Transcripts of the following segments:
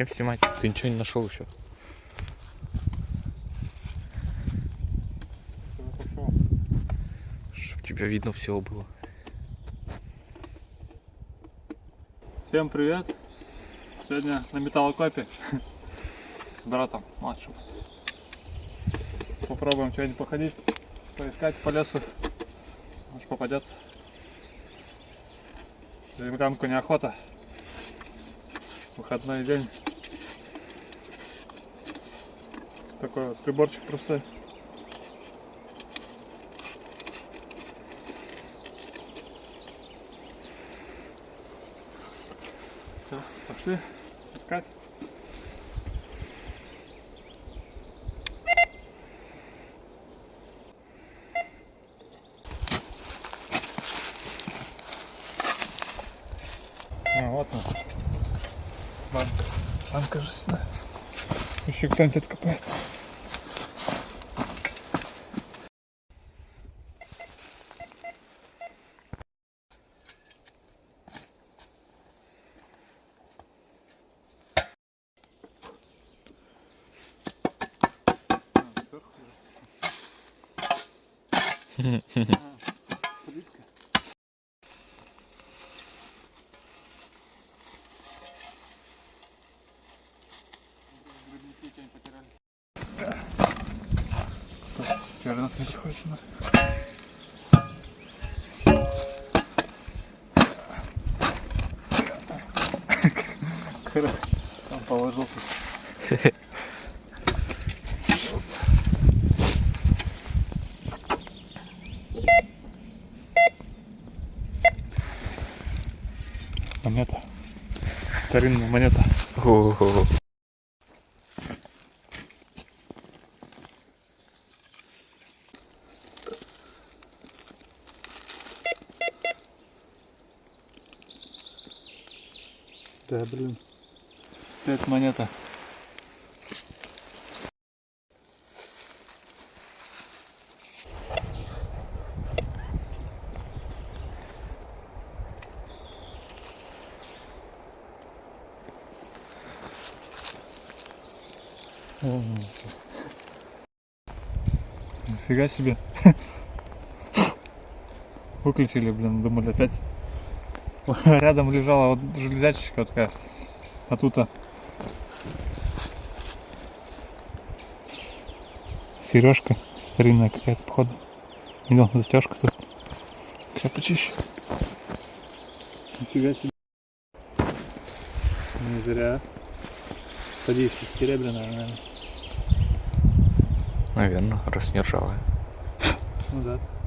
Зачем снимать? Ты ничего не нашел еще. Чтоб тебя видно всего было. Всем привет! Сегодня на металлокопе с братом, с младшим. Попробуем сегодня походить, поискать по лесу. Может попадется. Землянку неохота. Выходной день. Такой вот приборчик простой. Все, пошли искать. А, вот он. Банка. Банка жестяная. Еще кто-нибудь откопает. Черных не. Короче, там положил тут. Монета. Старинная монета. Ого. Да, блин. Опять монета. Нифига себе. Выключили, блин, думали опять. Рядом лежала вот железячечка вот такая. А тут а, сережка старинная какая-то, походу. Видел, застежка тут. Сейчас почищу. Нифига себе. Не зря. Садись, серебряная, наверное. Наверное, раз не ржавая. Ну да.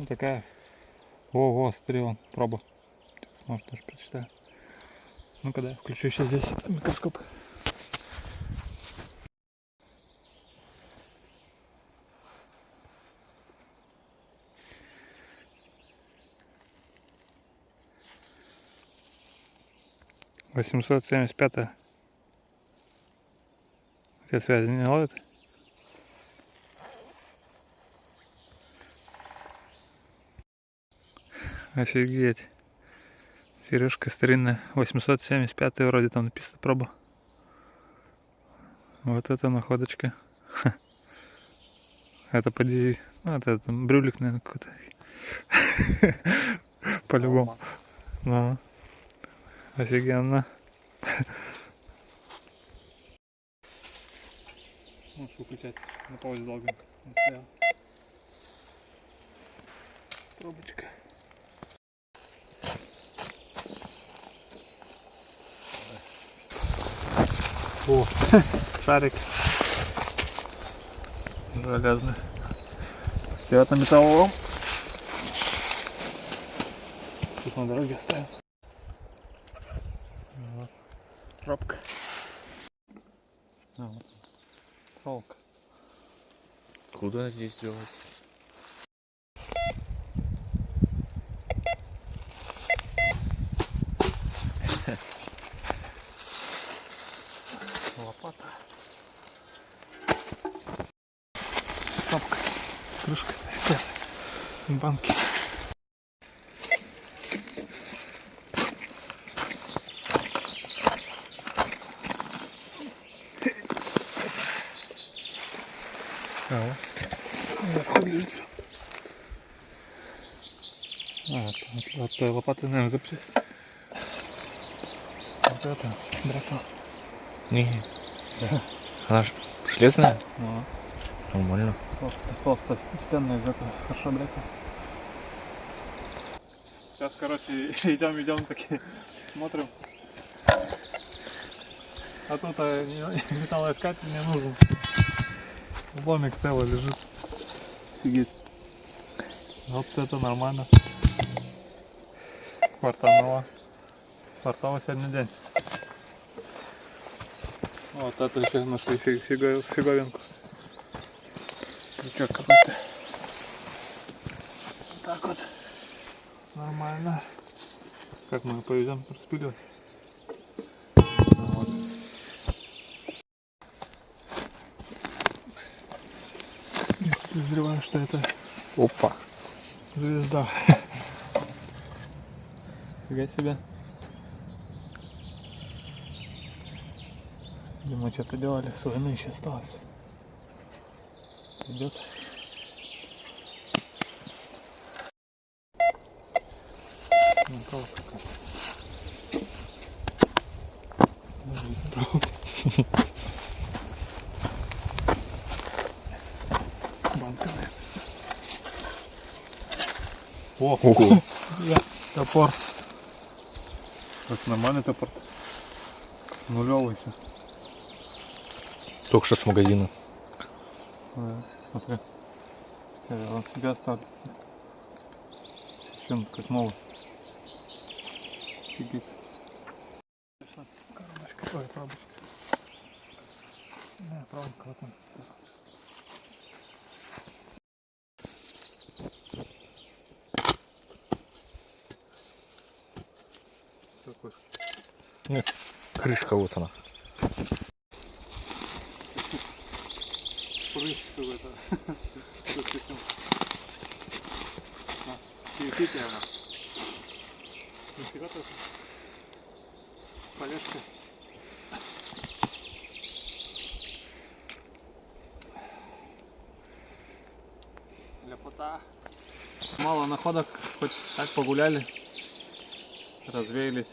Ну такая. Ого, смотри, вон, проба. Может даже прочитаю. Ну-ка да, включу еще здесь микроскоп. Восемьсот семьдесят пятая. Все связи не ловят? Офигеть. Сережка старинная. 875 вроде там написано проба. Вот это находочка. Ха. Это поди... Ну, это там брюлик, наверное, какой-то. По-любому. Ну. Офигенно. Можешь выключать на паузе долго. Трубочка. О, шарик. Железный. Вперед на металлолом. Тут на дороге оставим. Вот. Пробка. А, вот. Проволока. Куда здесь делать? банки. А, вот. лежит. А, от, от, от лопаты, наверное, запчасть. Вот это, дракон. Не, да. Она же железная? Ну. Нормально. Толстая, толстая, стенная, хорошо дракон. Сейчас, короче, идем, идем такие, смотрим. А тут а, металлоискатель не нужен. Ломик целый лежит. Офигеть. Вот это нормально. Квартануло. Квартала сегодня день. Вот это еще нашли фиг, фиговинку. Крючок какой-то. Вот так вот. Нормально. Как мы ее повезем распиливать? Вот. Я подозреваю, что это Опа. звезда. Фига себе. Видимо, что-то делали, с войны еще осталось. Идет. Наверное. О, Ого. Топор. Это нормальный топор. Нулевый еще. Только что с магазина. Да, смотри. Я себе оставлю. Еще он как новый. Офигеть. Коробочка. Ой, пробочка. Да, пробка вот он. Такой. Крышка вот она. Прыщик в это. Перепитие она. Нифига так. Полежка. Ляпота. Мало находок, хоть так погуляли, развеялись.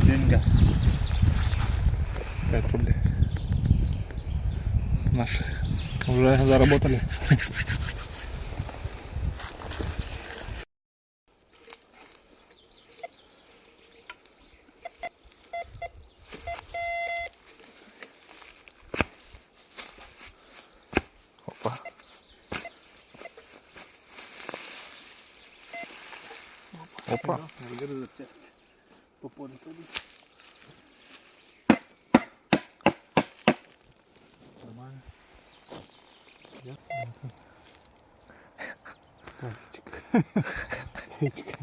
Деньга. 5 рублей. Наши уже заработали. Опа. Опа. По полю пойдут. Нормально. Я Пальчик. Пальчик.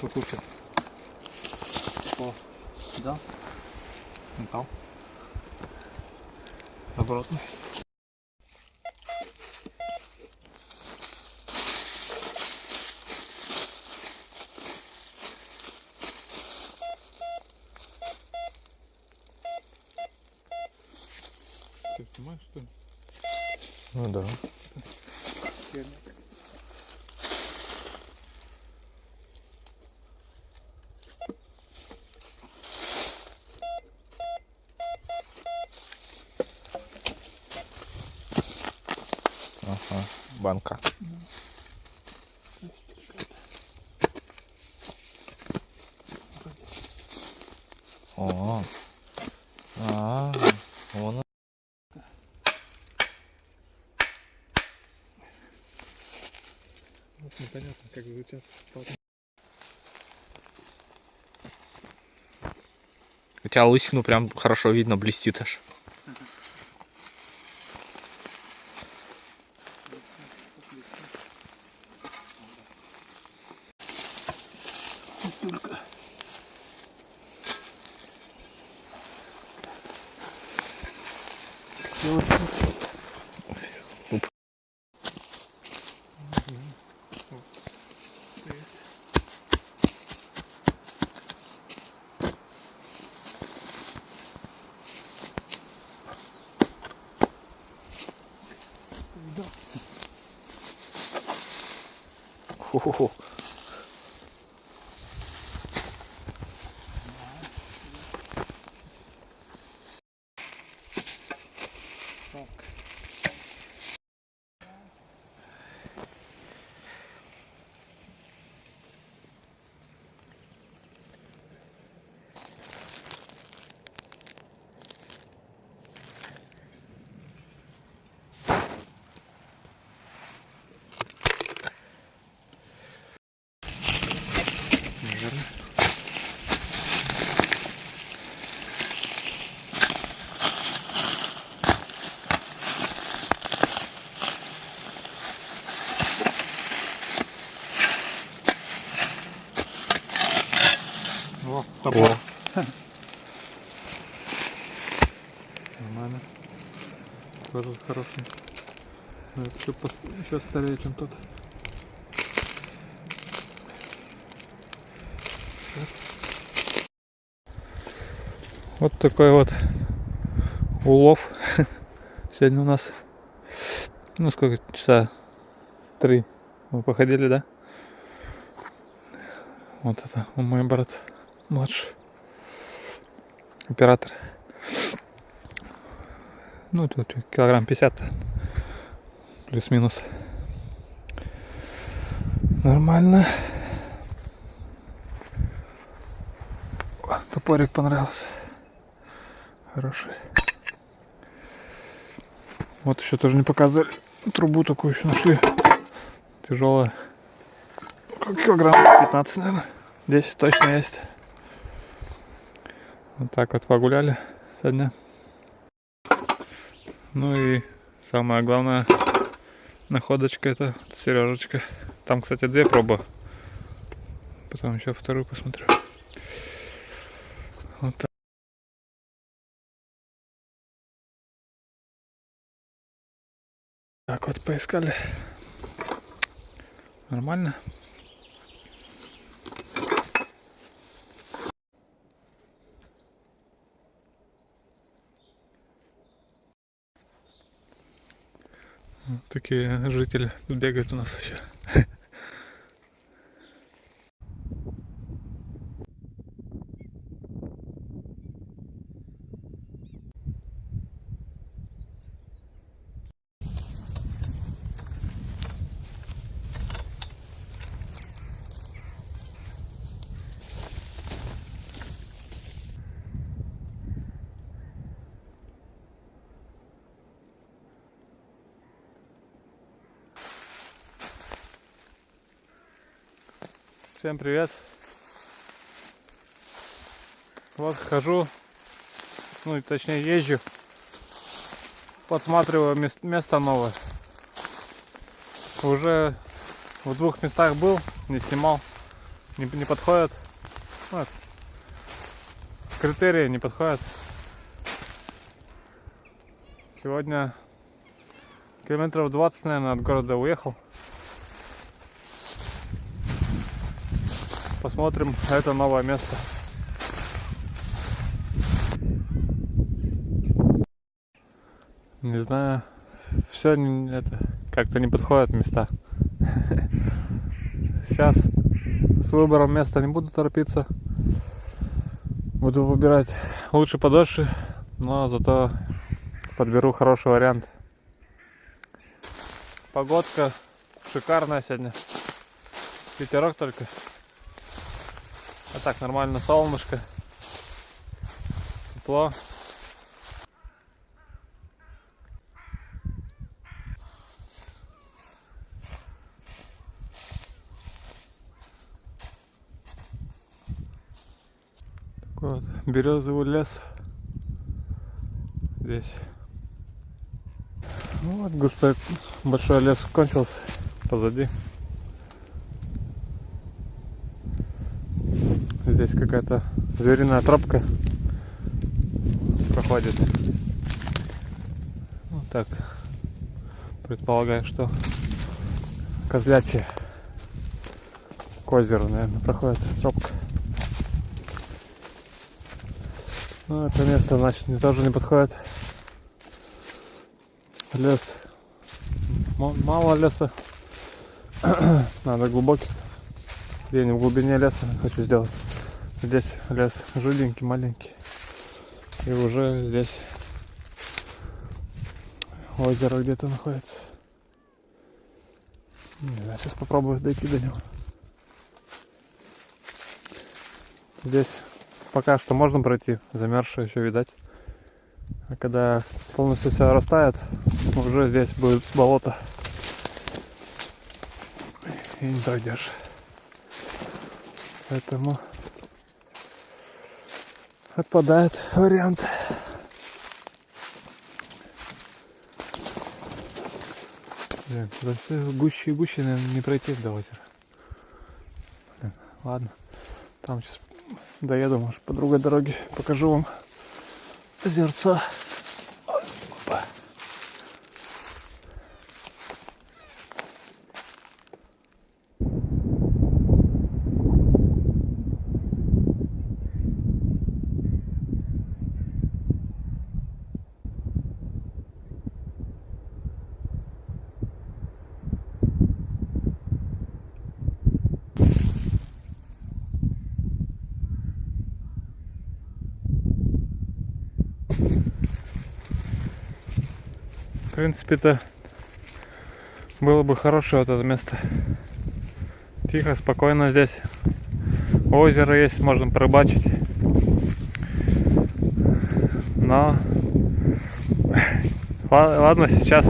Тут лучше. О, да. Металл. Обратно. Ты снимаешь, что ли? Ну да. Ага. Банка. О. А. Вон. Вот непонятно, как звучат. У тебя лысину прям хорошо видно, блестит аж. девочку. Оп. Хо-хо-хо. Хороший. Но Это пос- еще старее, чем тот. Вот такой вот улов. Сегодня у нас, ну сколько, часа три мы походили, да? Вот это мой брат младший. Оператор. Ну, тут килограмм 50 плюс-минус. Нормально. О, Топорик понравился. Хороший. Вот еще тоже не показывали. Трубу такую еще нашли. Тяжелая. Килограмм 15, наверное. 10 точно есть. Вот так вот погуляли сегодня. Ну и самая главная находочка это Сережечка. Там, кстати, две пробы. Потом еще вторую посмотрю. Вот так. Так вот поискали. Нормально. Такие жители бегают у нас еще. Всем привет. Вот хожу, ну точнее езжу, подсматриваю мес- место новое. Уже в двух местах был, не снимал, не, не подходят. Вот. Критерии не подходят. Сегодня километров 20, наверное, от города уехал. Посмотрим это новое место. Не знаю, все это как-то не подходят места. Сейчас с выбором места не буду торопиться. Буду выбирать лучше подольше, но зато подберу хороший вариант. Погодка шикарная сегодня. Ветерок только. А так нормально солнышко. Тепло. Вот березовый лес. Здесь. Ну вот густой большой лес кончился позади. Здесь какая-то звериная тропка проходит. Вот так. Предполагаю, что козлячья к озеру, наверное, проходит тропка. Ну, это место, значит, мне тоже не подходит. Лес мало леса. Надо глубокий. Где-нибудь в глубине леса хочу сделать. Здесь лес жиденький, маленький. И уже здесь озеро где-то находится. Не знаю, сейчас попробую дойти до него. Здесь пока что можно пройти, замерзшее еще видать. А когда полностью все растает, уже здесь будет болото. И не пройдешь. Поэтому отпадает вариант. Блин, гуще и гуще, наверное, не пройти до озера. Блин, ладно. Там сейчас доеду, может, по другой дороге покажу вам озерца. В принципе-то было бы хорошее вот это место. Тихо, спокойно здесь. Озеро есть, можно порыбачить. Но ла- ладно, сейчас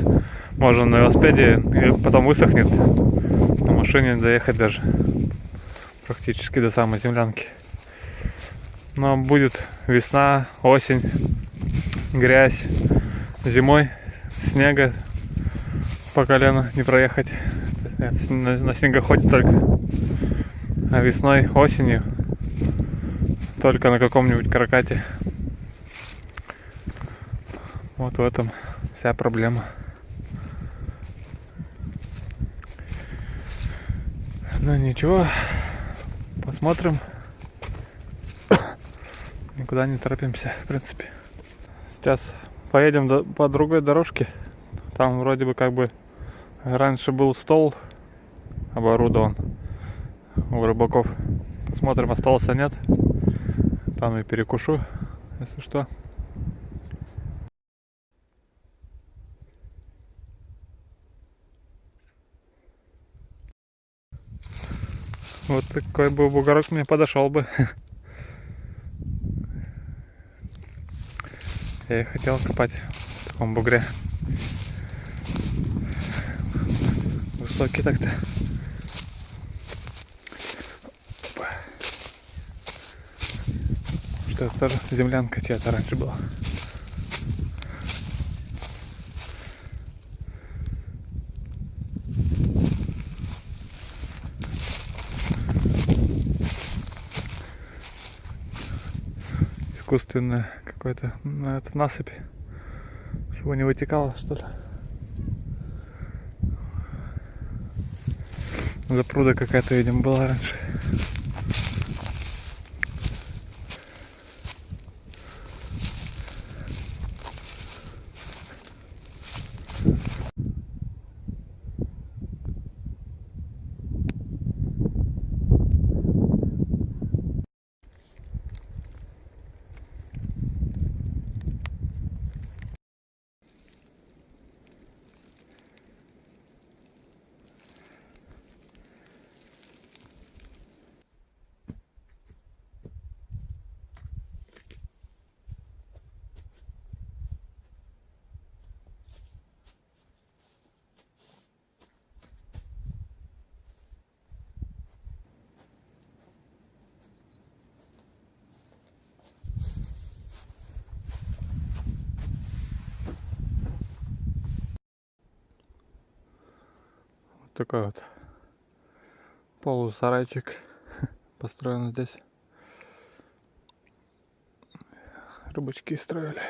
можно на велосипеде и потом высохнет. На машине доехать даже практически до самой землянки. Но будет весна, осень, грязь, зимой снега по колено не проехать. На, снегоходе только. А весной, осенью только на каком-нибудь каракате. Вот в этом вся проблема. Ну ничего, посмотрим. Никуда не торопимся, в принципе. Сейчас поедем до- по другой дорожке. Там вроде бы как бы раньше был стол оборудован у рыбаков. Посмотрим, остался нет. Там и перекушу, если что. Вот такой бы бугорок мне подошел бы. Я и хотел копать в таком бугре. Высокий так-то. Что это тоже землянка чья-то раньше была. Искусственная какой-то на это насыпь чтобы не вытекало что ли запруда какая-то видимо была раньше вот такой вот полусарайчик построен здесь. Рыбачки строили.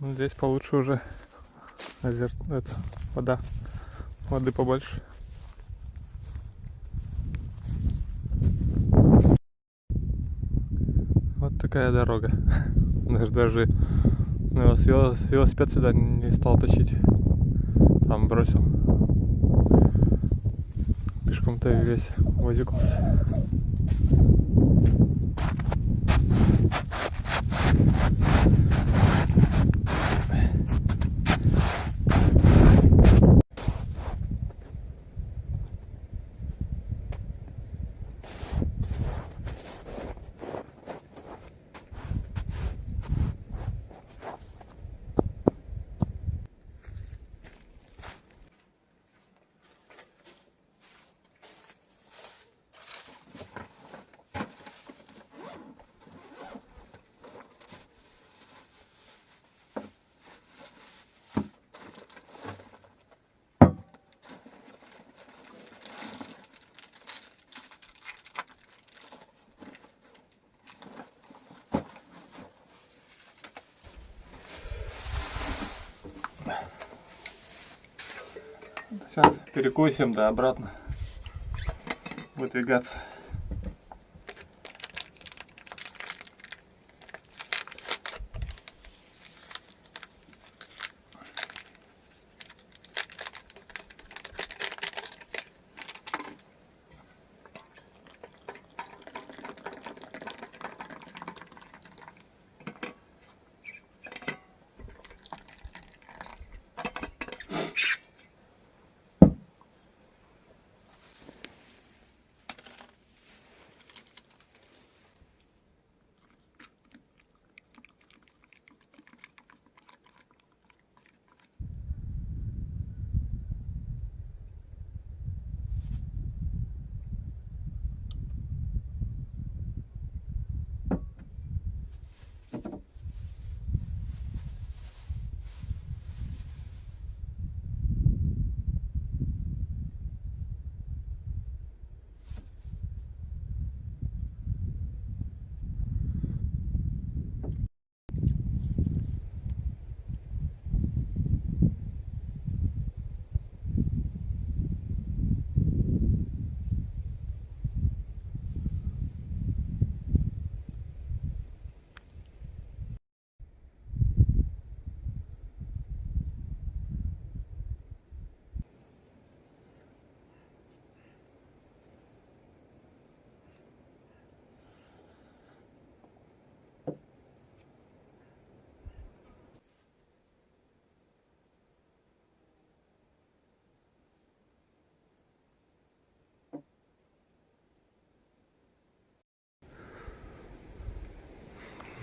Здесь получше уже озер... это, вода воды побольше. Вот такая дорога. Даже даже велосипед сюда не стал тащить. Там бросил. Пешком-то весь возикался. Сейчас перекусим, да, обратно. Выдвигаться.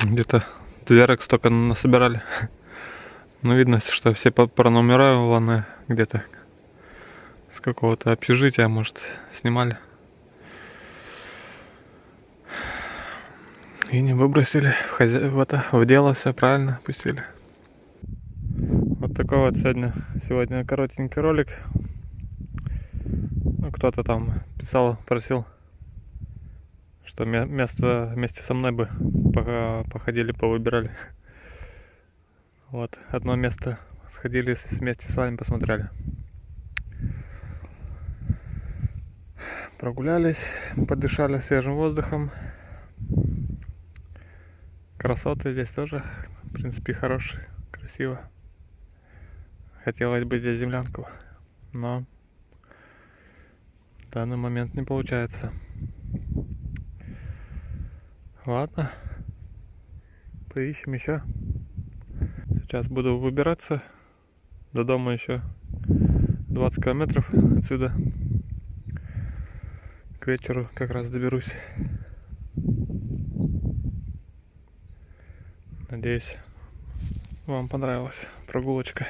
Где-то дверок столько насобирали. Ну, видно, что все пронумерованы где-то. С какого-то общежития, может, снимали. И не выбросили в, хозя- в это, в дело все правильно пустили. Вот такой вот сегодня, сегодня коротенький ролик. Ну, кто-то там писал, просил, ме- место вместе со мной бы походили, повыбирали. Вот, одно место сходили вместе с вами, посмотрели. Прогулялись, подышали свежим воздухом. Красоты здесь тоже, в принципе, хорошие, красиво. Хотелось бы здесь землянку, но в данный момент не получается. Ладно, поищем еще. Сейчас буду выбираться. До дома еще 20 километров отсюда. К вечеру как раз доберусь. Надеюсь, вам понравилась прогулочка.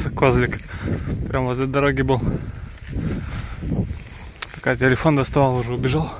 Козлик прям возле дороги был. Пока телефон доставал, уже убежал.